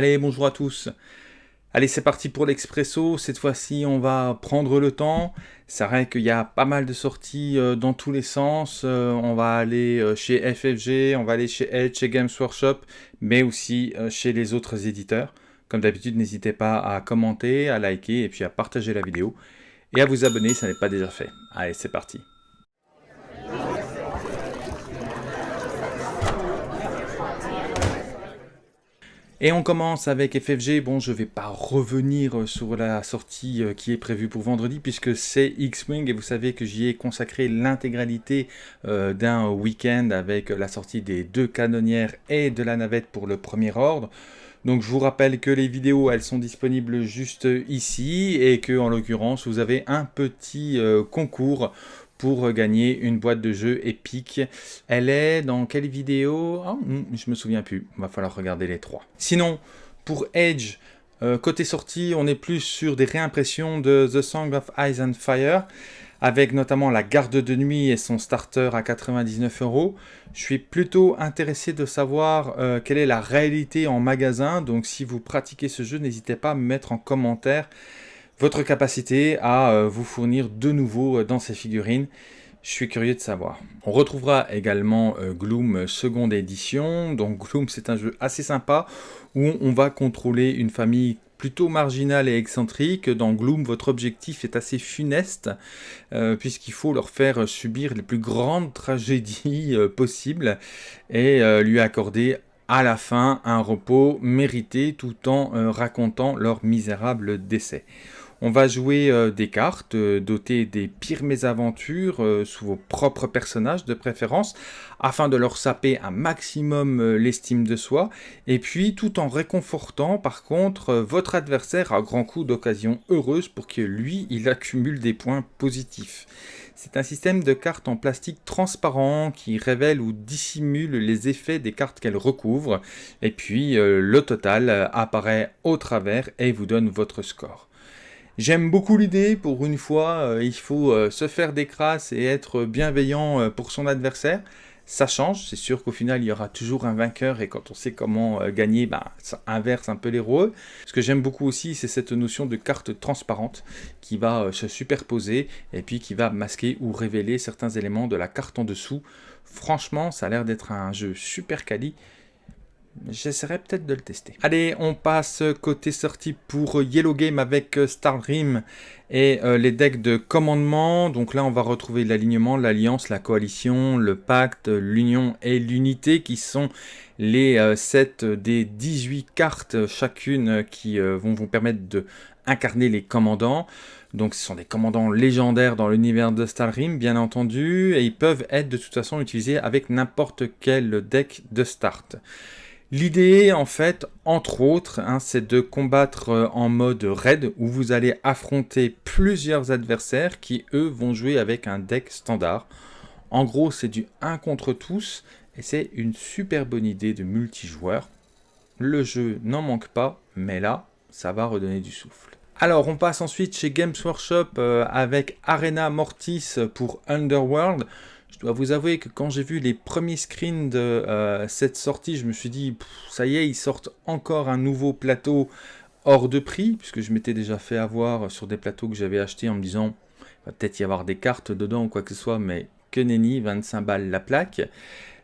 Allez, bonjour à tous. Allez, c'est parti pour l'expresso. Cette fois-ci, on va prendre le temps. C'est vrai qu'il y a pas mal de sorties euh, dans tous les sens. Euh, on va aller euh, chez FFG, on va aller chez Edge, chez Games Workshop, mais aussi chez les autres éditeurs. Comme d'habitude, n'hésitez pas à commenter, à liker et puis à partager la vidéo. Et à vous abonner ça n'est pas déjà fait. Allez, c'est parti. Et on commence avec FFG. Bon, je vais pas revenir sur la sortie euh, qui est prévue pour vendredi puisque c'est X-Wing et vous savez que j'y ai consacré l'intégralité euh, d'un week-end avec la sortie des deux canonnières et de la navette pour le premier ordre. Donc je vous rappelle que les vidéos elles sont disponibles juste ici et que en l'occurrence vous avez un petit euh, concours pour gagner une boîte de jeu épique. Elle est dans quelle vidéo? Oh, Je me souviens plus, va falloir regarder les trois. Sinon, pour Edge, euh, côté sortie, on est plus sur des réimpressions de The Song of Ice and Fire, avec notamment la garde de nuit et son starter à 99 euros. Je suis plutôt intéressé de savoir euh, quelle est la réalité en magasin, donc si vous pratiquez ce jeu, n'hésitez pas à me mettre en commentaire votre capacité à euh, vous fournir de nouveau euh, dans ces figurines. Je suis curieux de savoir. On retrouvera également euh, Gloom seconde édition. Donc Gloom c'est un jeu assez sympa où on va contrôler une famille plutôt marginale et excentrique. Dans Gloom, votre objectif est assez funeste, puisqu'il faut leur faire subir les plus grandes tragédies possibles et lui accorder à la fin un repos mérité tout en racontant leur misérable décès. On va jouer euh, des cartes euh, dotées des pires mésaventures euh, sous vos propres personnages de préférence, afin de leur saper un maximum l'estime de soi, et puis tout en réconfortant par contre votre adversaire à grands coups d'occasion heureuse pour que lui, il accumule des points positifs. C'est un système de cartes en plastique transparent qui révèle ou dissimule les effets des cartes qu'elle recouvre, et puis le total apparaît au travers et vous donne votre score. J'aime beaucoup l'idée, pour une fois, euh, il faut euh, se faire des crasses et être bienveillant euh, pour son adversaire. Ça change, c'est sûr qu'au final il y aura toujours un vainqueur et quand on sait comment gagner, bah, ça inverse un peu les rôles. Ce que j'aime beaucoup aussi, c'est cette notion de carte transparente qui va se superposer et puis qui va masquer ou révéler certains éléments de la carte en dessous. Franchement, ça a l'air d'être un jeu super quali J'essaierai peut-être de le tester. Allez, on passe côté sortie pour Yellow Game avec euh, Starrim et euh, les decks de commandement. Donc là, on va retrouver l'alignement, l'alliance, la coalition, le pacte, l'union et l'unité qui sont les 7 euh, des 18 cartes chacune qui vont vous permettre de incarner les commandants. Donc ce sont des commandants légendaires dans l'univers de Starrim, bien entendu, et ils peuvent être de toute façon utilisés avec n'importe quel deck de start. L'idée, en fait, entre autres, hein, c'est de combattre euh, en mode raid, où vous allez affronter plusieurs adversaires qui, eux, vont jouer avec un deck standard. En gros, c'est du 1 contre tous, et c'est une super bonne idée de multijoueur. Le jeu n'en manque pas, mais là, ça va redonner du souffle. Alors, on passe ensuite chez Games Workshop euh, avec Arena Mortis pour Underworld. Je dois vous avouer que quand j'ai vu les premiers screens de euh, cette sortie, je me suis dit, ça y est, ils sortent encore un nouveau plateau hors de prix, puisque je m'étais déjà fait avoir sur des plateaux que j'avais achetés en me disant, il va peut-être y avoir des cartes dedans ou quoi que ce soit, mais que nenni, 25 balles la plaque.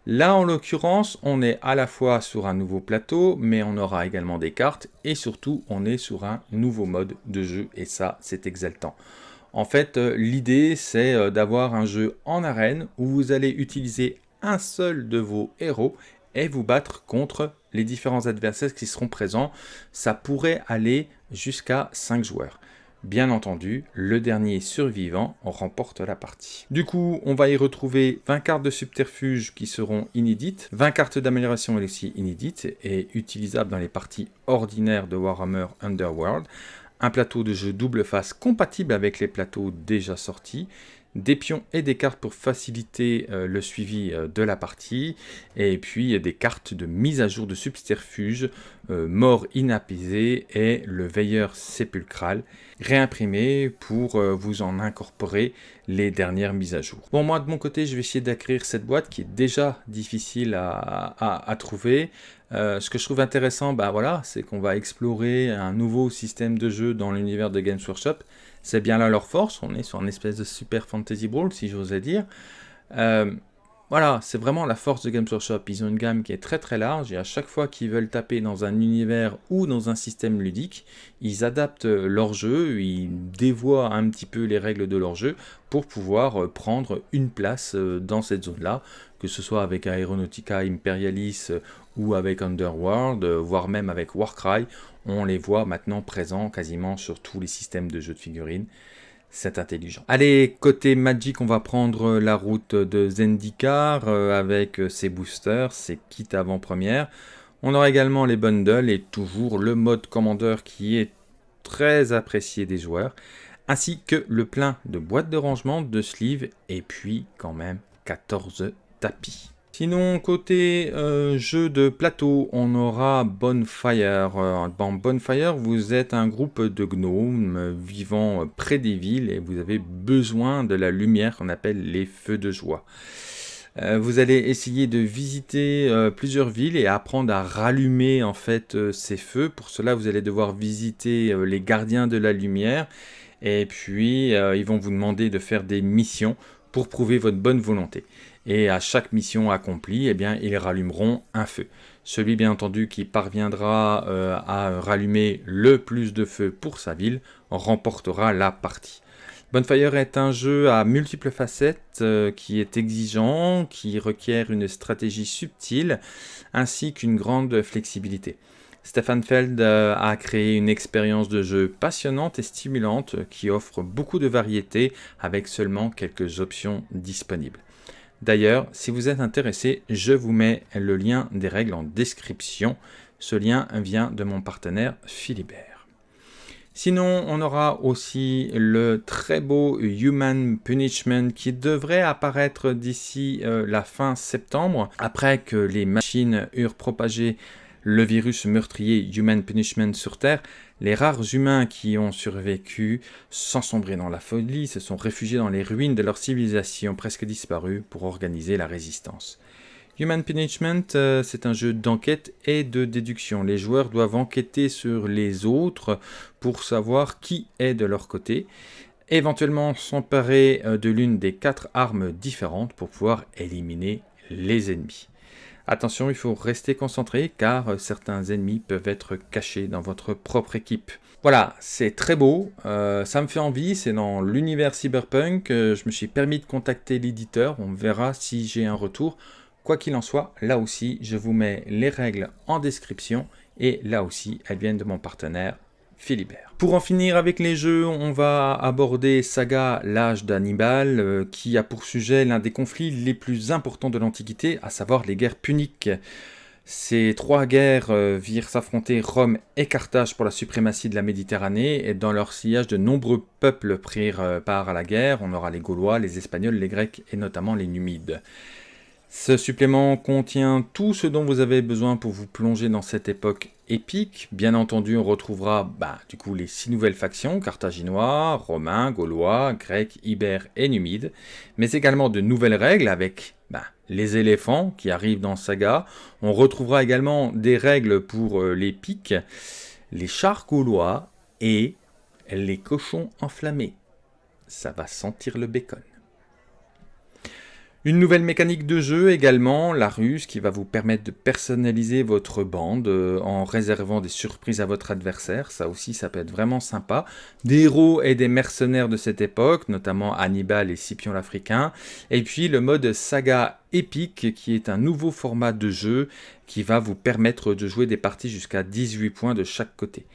Là, en l'occurrence, on est à la fois sur un nouveau plateau, mais on aura également des cartes, et surtout, on est sur un nouveau mode de jeu, et ça, c'est exaltant. En fait, euh, l'idée, c'est euh, d'avoir un jeu en arène où vous allez utiliser un seul de vos héros et vous battre contre les différents adversaires qui seront présents. Ça pourrait aller jusqu'à 5 joueurs. Bien entendu, le dernier survivant remporte la partie. Du coup, on va y retrouver 20 cartes de subterfuge qui seront inédites, 20 cartes d'amélioration aussi inédites et utilisables dans les parties ordinaires de Warhammer Underworld, un plateau de jeu double face compatible avec les plateaux déjà sortis, des pions et des cartes pour faciliter euh, le suivi euh, de la partie, et puis des cartes de mise à jour de subterfuge, euh, mort inapaisé et le veilleur sépulcral, réimprimé pour vous en incorporer les dernières mises à jour. Bon, moi de mon côté, je vais essayer d'acquérir cette boîte qui est déjà difficile à, trouver. Euh, ce que je trouve intéressant, bah voilà, c'est qu'on va explorer un nouveau système de jeu dans l'univers de Games Workshop. C'est bien là leur force, on est sur une espèce de super fantasy brawl, si j'osais dire. Euh, voilà, c'est vraiment la force de Games Workshop. Ils ont une gamme qui est très très large et à chaque fois qu'ils veulent taper dans un univers ou dans un système ludique, ils adaptent leur jeu, ils dévoient un petit peu les règles de leur jeu pour pouvoir euh, prendre une place euh, dans cette zone-là, que ce soit avec Aeronautica Imperialis euh, ou avec Underworld, voire même avec Warcry, on les voit maintenant présents quasiment sur tous les systèmes de jeux de figurines c'est intelligent. Allez, côté Magic, on va prendre la route de Zendikar euh, avec ses boosters, ses kits avant-première. On aura également les bundles et toujours le mode commandeur qui est très apprécié des joueurs, ainsi que le plein de boîtes de rangement, de sleeves et puis quand même 14 tapis. Sinon, côté euh, jeu de plateau, on aura Bonfire. Euh, dans Bonfire, vous êtes un groupe de gnomes vivant près des villes et vous avez besoin de la lumière qu'on appelle les feux de joie. Euh, vous allez essayer de visiter plusieurs villes et apprendre à rallumer en fait ces feux. Pour cela, vous allez devoir visiter les gardiens de la lumière et puis ils vont vous demander de faire des missions pour prouver votre bonne volonté et à chaque mission accomplie, eh bien, ils rallumeront un feu. Celui, bien entendu, qui parviendra euh, à rallumer le plus de feux pour sa ville remportera la partie. Bonfire est un jeu à multiples facettes euh, qui est exigeant, qui requiert une stratégie subtile ainsi qu'une grande flexibilité. Stefan Feld euh, a créé une expérience de jeu passionnante et stimulante qui offre beaucoup de variété avec seulement quelques options disponibles. D'ailleurs, si vous êtes intéressé, je vous mets le lien des règles en description. Ce lien vient de mon partenaire Philibert. Sinon, on aura aussi le très beau Human Punishment qui devrait apparaître d'ici euh, la fin septembre, après que les machines eurent propagé le virus meurtrier Human Punishment sur Terre, les rares humains qui ont survécu, sans sombrer dans la folie, se sont réfugiés dans les ruines de leur civilisation presque disparue pour organiser la résistance. Human Punishment, euh, c'est un jeu d'enquête et de déduction. Les joueurs doivent enquêter sur les autres pour savoir qui est de leur côté, éventuellement s'emparer euh, de l'une des quatre armes différentes pour pouvoir éliminer les ennemis. Attention, il faut rester concentré car euh, certains ennemis peuvent être cachés dans votre propre équipe. Voilà, c'est très beau, euh, ça me fait envie, c'est dans l'univers cyberpunk, euh, je me suis permis de contacter l'éditeur, on verra si j'ai un retour. Quoi qu'il en soit, là aussi, je vous mets les règles en description et là aussi, elles viennent de mon partenaire Philibert. Pour en finir avec les jeux, on va aborder Saga, l'âge d'Hannibal, euh, qui a pour sujet l'un des conflits les plus importants de l'Antiquité, à savoir les guerres puniques. Ces trois guerres euh, virent s'affronter Rome et Carthage pour la suprématie de la Méditerranée, et dans leur sillage, de nombreux peuples prirent euh, part à la guerre. On aura les Gaulois, les Espagnols, les Grecs et notamment les Numides. Ce supplément contient tout ce dont vous avez besoin pour vous plonger dans cette époque épique. Bien entendu, on retrouvera bah, du coup les six nouvelles factions, carthaginois, romains, gaulois, grecs, ibères et numides, mais également de nouvelles règles avec bah, les éléphants qui arrivent dans Saga. On retrouvera également des règles pour euh, les pics, les chars gaulois et les cochons enflammés. Ça va sentir le bacon. Une nouvelle mécanique de jeu également, la ruse, qui va vous permettre de personnaliser votre bande euh, en réservant des surprises à votre adversaire. Ça aussi, ça peut être vraiment sympa. Des héros et des mercenaires de cette époque, notamment Hannibal et Scipion l'Africain. Et puis le mode saga épique, qui est un nouveau format de jeu qui va vous permettre de jouer des parties jusqu'à 18 points de chaque côté.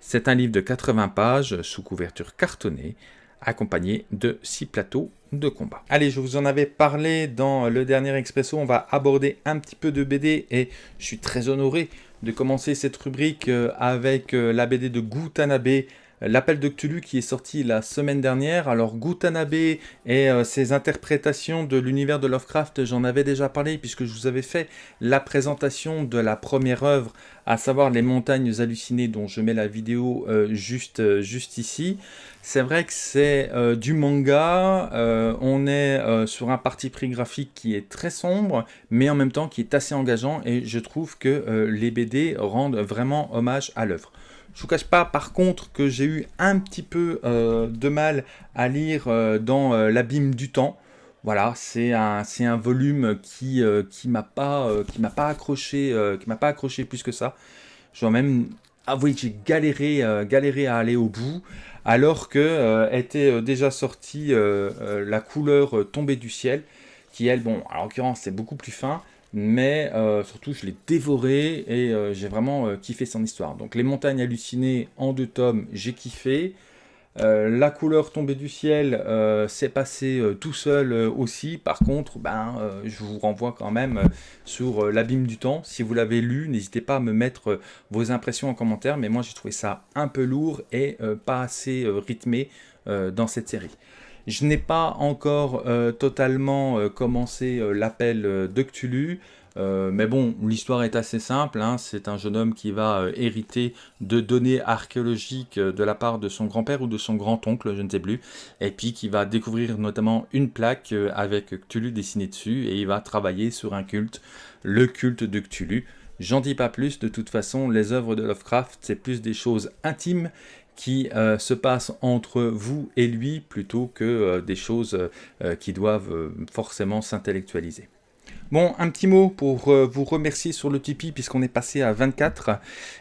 C'est un livre de 80 pages sous couverture cartonnée accompagné de 6 plateaux de combat. Allez, je vous en avais parlé dans le dernier Expresso, on va aborder un petit peu de BD et je suis très honoré de commencer cette rubrique euh, avec euh, la BD de Gutanabe, L'appel de Cthulhu qui est sorti la semaine dernière. Alors Gutanabe et euh, ses interprétations de l'univers de Lovecraft, j'en avais déjà parlé puisque je vous avais fait la présentation de la première œuvre à savoir les montagnes hallucinées dont je mets la vidéo euh, juste, euh, juste ici. C'est vrai que c'est du manga, on est sur un parti pris graphique qui est très sombre, mais en même temps qui est assez engageant, et je trouve que les BD rendent vraiment hommage à l'œuvre. Je vous cache pas par contre que j'ai eu un petit peu de mal à lire dans l'abîme du temps. Voilà, c'est un, un volume qui euh, qui m'a pas euh, pas accroché euh, pas accroché plus que ça. Je dois même avouer que j'ai galéré galéré à aller au bout alors que était déjà sortie la couleur tombée du ciel qui elle bon en l'occurrence c'est beaucoup plus fin mais surtout je l'ai dévoré et j'ai vraiment kiffé son histoire. Donc les montagnes hallucinées en deux tomes, j'ai kiffé. Euh, la couleur tombée du ciel, euh, c'est passé euh, tout seul aussi. Par contre, ben, je vous renvoie quand même sur l'abîme du temps. Si vous l'avez lu, n'hésitez pas à me mettre vos impressions en commentaire. Mais moi, j'ai trouvé ça un peu lourd et pas assez rythmé dans cette série. Je n'ai pas encore totalement commencé l'appel de Cthulhu. Euh, mais bon, l'histoire est assez simple. Hein. C'est un jeune homme qui va euh, hériter de données archéologiques euh, de la part de son grand-père ou de son grand-oncle, je ne sais plus. Et puis qui va découvrir notamment une plaque avec Cthulhu dessiné dessus. Et il va travailler sur un culte, le culte de Cthulhu. J'en dis pas plus, de toute façon, les œuvres de Lovecraft, c'est plus des choses intimes qui se passent entre vous et lui, plutôt que des choses qui doivent forcément s'intellectualiser. Bon, un petit mot pour euh, vous remercier sur le Tipeee puisqu'on est passé à 24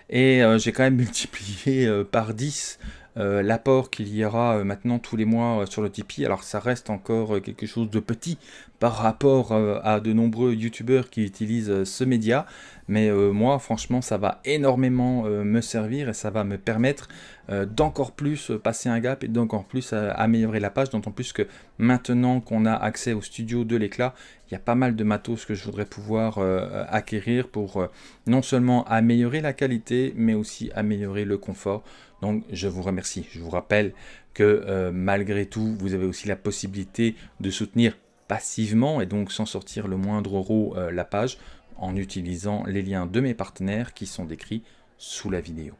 et euh, j'ai quand même multiplié euh, par 10 l'apport qu'il y aura maintenant tous les mois sur le Tipeee. Alors ça reste encore quelque chose de petit par rapport à de nombreux youtubeurs qui utilisent ce média, mais moi franchement ça va énormément me servir et ça va me permettre d'encore plus passer un gap et d'encore plus améliorer la page, d'autant plus que maintenant qu'on a accès au studio de l'éclat, il y a pas mal de matos que je voudrais pouvoir euh, acquérir pour euh, non seulement améliorer la qualité, mais aussi améliorer le confort. Donc je vous remercie. Je vous rappelle que euh, malgré tout, vous avez aussi la possibilité de soutenir passivement et donc sans sortir le moindre euro la page en utilisant les liens de mes partenaires qui sont décrits sous la vidéo.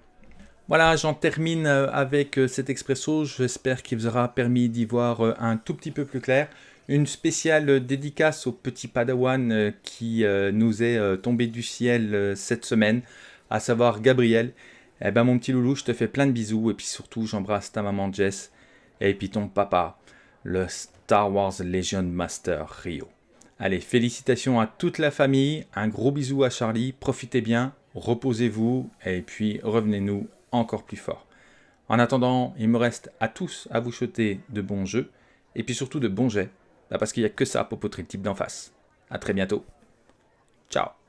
Voilà, j'en termine avec cet expresso. J'espère qu'il vous aura permis d'y voir un tout petit peu plus clair. Une spéciale dédicace au petit padawan euh, qui euh, nous est euh, tombé du ciel cette semaine, à savoir Gabriel. Eh ben mon petit loulou, je te fais plein de bisous et puis surtout j'embrasse ta maman Jess et puis ton papa, le Star Wars Legion Master Rio. Allez, félicitations à toute la famille, un gros bisou à Charlie, profitez bien, reposez-vous et puis revenez-nous encore plus fort. En attendant, il me reste à tous à vous souhaiter de bons jeux et puis surtout de bons jets parce qu'il n'y a que ça pour poutrer le type d'en face. A très bientôt. Ciao